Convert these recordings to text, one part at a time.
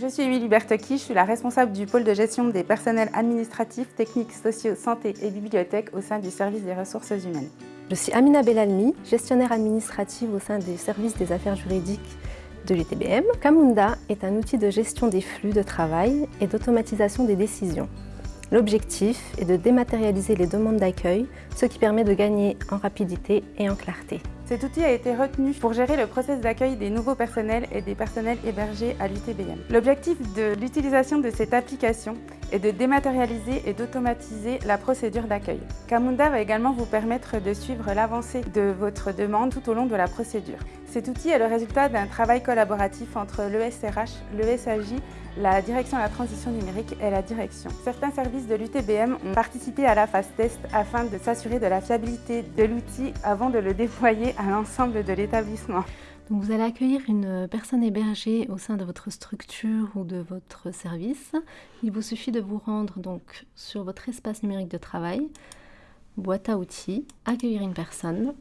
Je suis Émilie Bertocchi, je suis la responsable du pôle de gestion des personnels administratifs, techniques, sociaux, santé et bibliothèques au sein du service des ressources humaines. Je suis Amina Belalmi, gestionnaire administrative au sein du service des affaires juridiques de l'UTBM. Camunda est un outil de gestion des flux de travail et d'automatisation des décisions. L'objectif est de dématérialiser les demandes d'accueil, ce qui permet de gagner en rapidité et en clarté. Cet outil a été retenu pour gérer le processus d'accueil des nouveaux personnels et des personnels hébergés à l'UTBM. L'objectif de l'utilisation de cette application est de dématérialiser et d'automatiser la procédure d'accueil. Camunda va également vous permettre de suivre l'avancée de votre demande tout au long de la procédure. Cet outil est le résultat d'un travail collaboratif entre l'ESRH, le SAJ, la direction de la transition numérique et la direction. Certains services de l'UTBM ont participé à la phase test afin de s'assurer de la fiabilité de l'outil avant de le déployer à l'ensemble de l'établissement. Vous allez accueillir une personne hébergée au sein de votre structure ou de votre service. Il vous suffit de vous rendre donc sur votre espace numérique de travail, boîte à outils, accueillir une personne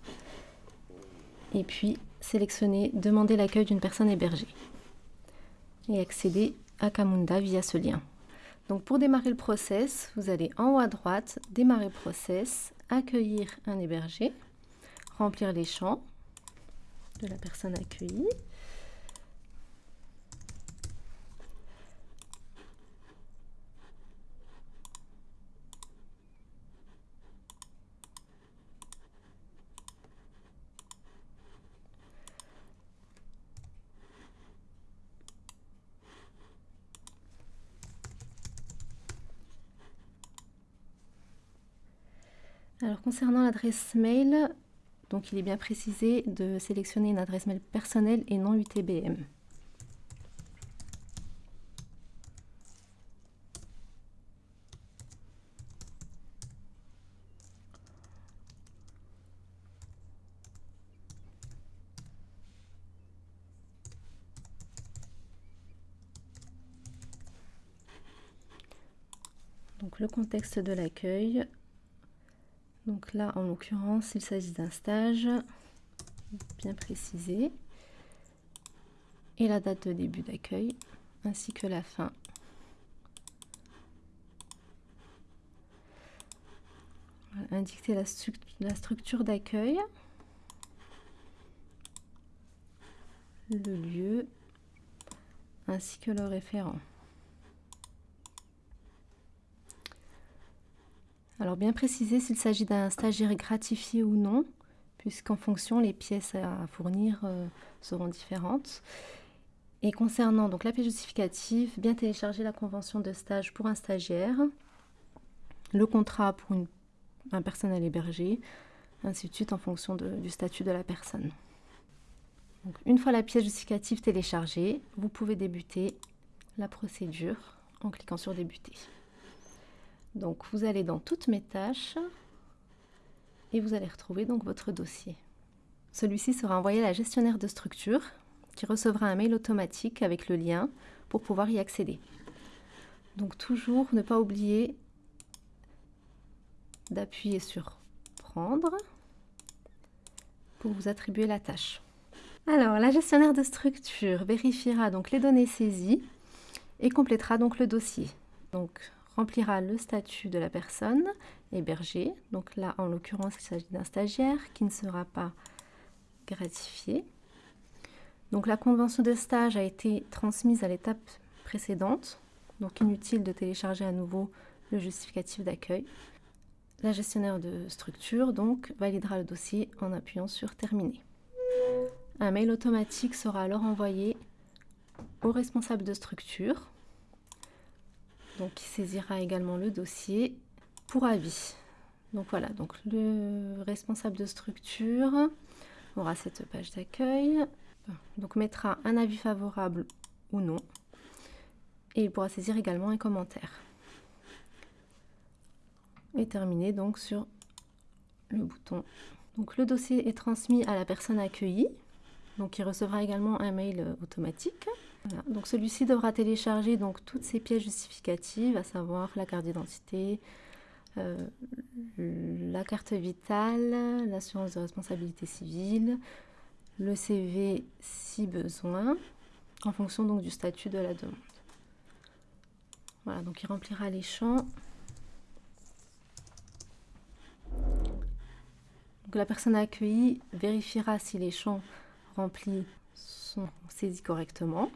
et puis sélectionner demander l'accueil d'une personne hébergée et accéder à Camunda via ce lien. Donc pour démarrer le process, vous allez en haut à droite, démarrer le process, accueillir un hébergé, remplir les champs de la personne accueillie. Alors concernant l'adresse mail, donc il est bien précisé de sélectionner une adresse mail personnelle et non UTBM. Donc le contexte de l'accueil, donc là, en l'occurrence, il s'agit d'un stage bien précisé. Et la date de début d'accueil, ainsi que la fin. indiquer la, la structure d'accueil, le lieu, ainsi que le référent. Alors bien préciser s'il s'agit d'un stagiaire gratifié ou non, puisqu'en fonction, les pièces à fournir euh, seront différentes. Et concernant donc la pièce justificative, bien télécharger la convention de stage pour un stagiaire, le contrat pour un personnel hébergé, ainsi de suite en fonction du statut de la personne. une fois la pièce justificative téléchargée, vous pouvez débuter la procédure en cliquant sur débuter. Donc vous allez dans toutes mes tâches et vous allez retrouver donc votre dossier. Celui-ci sera envoyé à la gestionnaire de structure qui recevra un mail automatique avec le lien pour pouvoir y accéder. Donc toujours ne pas oublier d'appuyer sur prendre pour vous attribuer la tâche. Alors la gestionnaire de structure vérifiera donc les données saisies et complétera donc le dossier. Remplira le statut de la personne hébergée. Donc là, en l'occurrence, il s'agit d'un stagiaire qui ne sera pas gratifié. Donc la convention de stage a été transmise à l'étape précédente. Donc inutile de télécharger à nouveau le justificatif d'accueil. La gestionnaire de structure donc validera le dossier en appuyant sur Terminer. Un mail automatique sera alors envoyé au responsable de structure donc qui saisira également le dossier pour avis. Donc voilà, donc le responsable de structure aura cette page d'accueil, donc mettra un avis favorable ou non, et il pourra saisir également un commentaire. Et terminer donc sur le bouton. Donc le dossier est transmis à la personne accueillie, donc il recevra également un mail automatique. Donc celui-ci devra télécharger donc toutes ces pièces justificatives, à savoir la carte d'identité, euh, la carte vitale, l'assurance de responsabilité civile, le CV si besoin, en fonction donc du statut de la demande. Voilà, donc il remplira les champs. la personne accueillie vérifiera si les champs remplis sont saisis correctement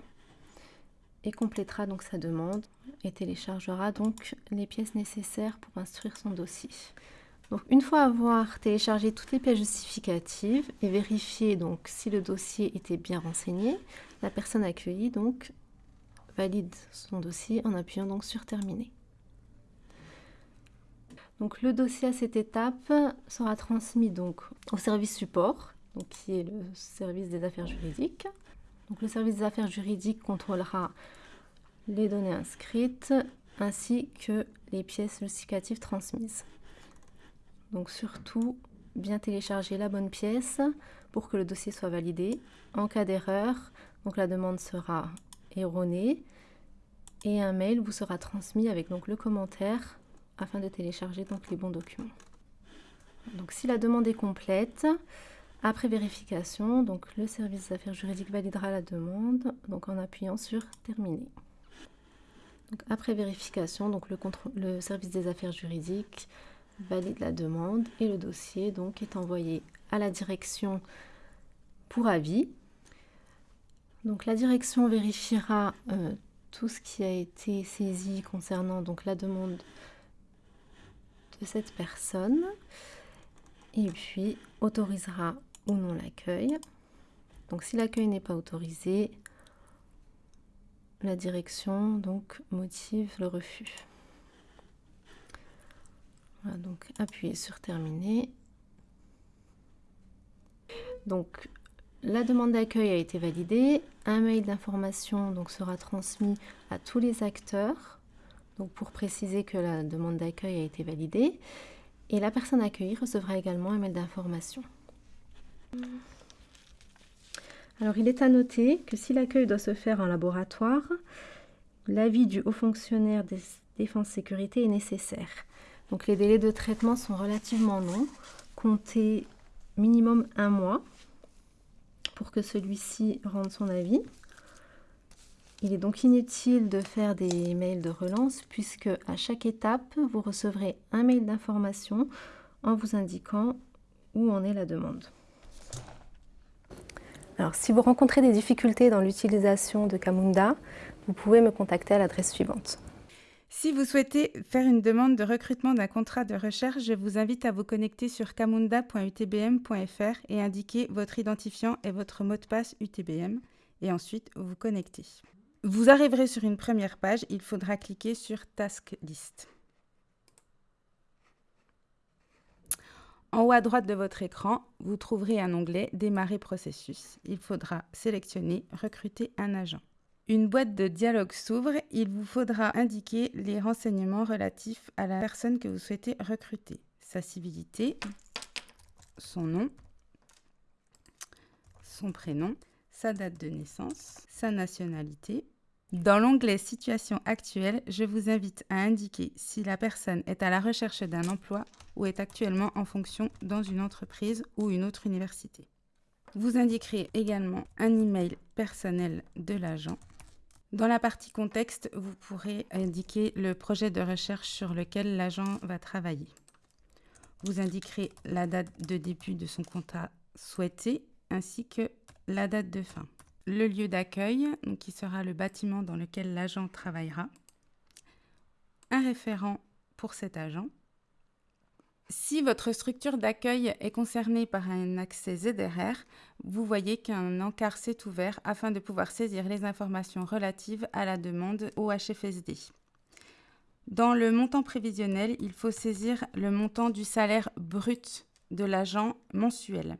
et complétera donc sa demande et téléchargera donc les pièces nécessaires pour instruire son dossier. Donc une fois avoir téléchargé toutes les pièces justificatives et vérifié donc si le dossier était bien renseigné, la personne accueillie donc valide son dossier en appuyant donc sur terminer. Donc le dossier à cette étape sera transmis donc au service support, qui est le service des affaires juridiques. Le service des affaires juridiques contrôlera les données inscrites ainsi que les pièces justificatives transmises. Donc surtout, bien télécharger la bonne pièce pour que le dossier soit validé. En cas d'erreur, donc la demande sera erronée et un mail vous sera transmis avec donc le commentaire afin de télécharger donc les bons documents. Donc si la demande est complète, après vérification, donc le service des affaires juridiques validera la demande donc en appuyant sur terminer. Après vérification, donc le, le service des affaires juridiques valide la demande et le dossier donc est envoyé à la direction pour avis. Donc la direction vérifiera euh, tout ce qui a été saisi concernant donc la demande de cette personne et puis autorisera ou non l'accueil. Donc si l'accueil n'est pas autorisé, la direction donc motive le refus. donc appuyez sur terminer. Donc la demande d'accueil a été validée, un mail d'information donc sera transmis à tous les acteurs donc pour préciser que la demande d'accueil a été validée et la personne accueillie recevra également un mail d'information. Alors il est à noter que si l'accueil doit se faire en laboratoire, l'avis du haut fonctionnaire des défense sécurité est nécessaire. Donc les délais de traitement sont relativement longs, comptez minimum un mois pour que celui-ci rende son avis. Il est donc inutile de faire des mails de relance puisque à chaque étape, vous recevrez un mail d'information en vous indiquant où en est la demande. Alors, si vous rencontrez des difficultés dans l'utilisation de Camunda, vous pouvez me contacter à l'adresse suivante. Si vous souhaitez faire une demande de recrutement d'un contrat de recherche, je vous invite à vous connecter sur camunda.utbm.fr et indiquer votre identifiant et votre mot de passe UTBM et ensuite vous connecter. Vous arriverez sur une première page, il faudra cliquer sur Task List. En haut à droite de votre écran, vous trouverez un onglet Démarrer processus. Il faudra sélectionner Recruter un agent. Une boîte de dialogue s'ouvre. Il vous faudra indiquer les renseignements relatifs à la personne que vous souhaitez recruter. Sa civilité, son nom, son prénom, sa date de naissance, sa nationalité. Dans l'onglet Situation actuelle, je vous invite à indiquer si la personne est à la recherche d'un emploi ou est actuellement en fonction dans une entreprise ou une autre université. Vous indiquerez également un email personnel de l'agent dans la partie contexte, vous pourrez indiquer le projet de recherche sur lequel l'agent va travailler. Vous indiquerez la date de début de son contrat souhaité ainsi que la date de fin. Le lieu d'accueil, qui sera le bâtiment dans lequel l'agent travaillera. Un référent pour cet agent si votre structure d'accueil est concernée par un accès ZRR, vous voyez qu'un encart s'est ouvert afin de pouvoir saisir les informations relatives à la demande au HFSD. Dans le montant prévisionnel, il faut saisir le montant du salaire brut de l'agent mensuel.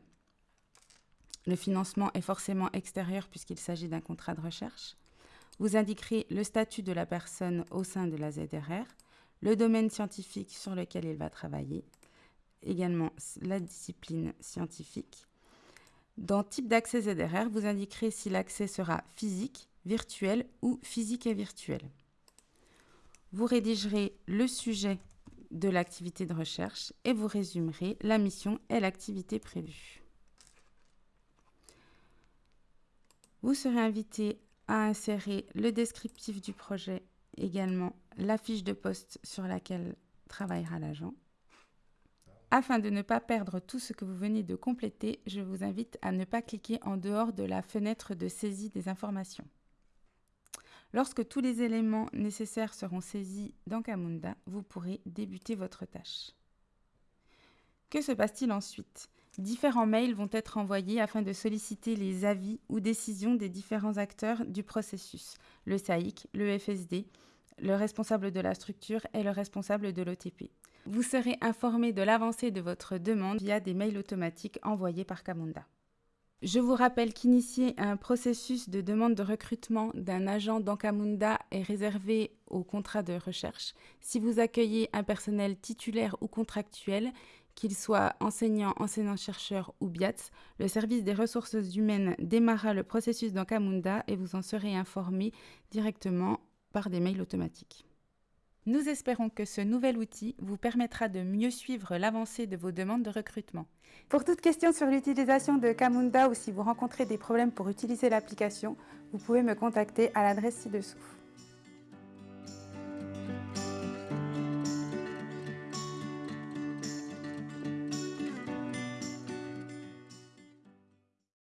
Le financement est forcément extérieur puisqu'il s'agit d'un contrat de recherche. Vous indiquerez le statut de la personne au sein de la ZRR, le domaine scientifique sur lequel il va travailler, également la discipline scientifique. Dans type d'accès ZRR, vous indiquerez si l'accès sera physique, virtuel ou physique et virtuel. Vous rédigerez le sujet de l'activité de recherche et vous résumerez la mission et l'activité prévue. Vous serez invité à insérer le descriptif du projet, également la fiche de poste sur laquelle travaillera l'agent. Afin de ne pas perdre tout ce que vous venez de compléter, je vous invite à ne pas cliquer en dehors de la fenêtre de saisie des informations. Lorsque tous les éléments nécessaires seront saisis dans Camunda, vous pourrez débuter votre tâche. Que se passe-t-il ensuite? Différents mails vont être envoyés afin de solliciter les avis ou décisions des différents acteurs du processus, le SAIC, le FSD, le responsable de la structure et le responsable de l'OTP. Vous serez informé de l'avancée de votre demande via des mails automatiques envoyés par Camunda. Je vous rappelle qu'initier un processus de demande de recrutement d'un agent d'Ancamunda est réservé au contrat de recherche. Si vous accueillez un personnel titulaire ou contractuel, qu'il soit enseignant, enseignant-chercheur ou BIATS, le service des ressources humaines démarra le processus d'Ancamunda et vous en serez informé directement par des mails automatiques. Nous espérons que ce nouvel outil vous permettra de mieux suivre l'avancée de vos demandes de recrutement. Pour toute question sur l'utilisation de Camunda ou si vous rencontrez des problèmes pour utiliser l'application, vous pouvez me contacter à l'adresse ci-dessous.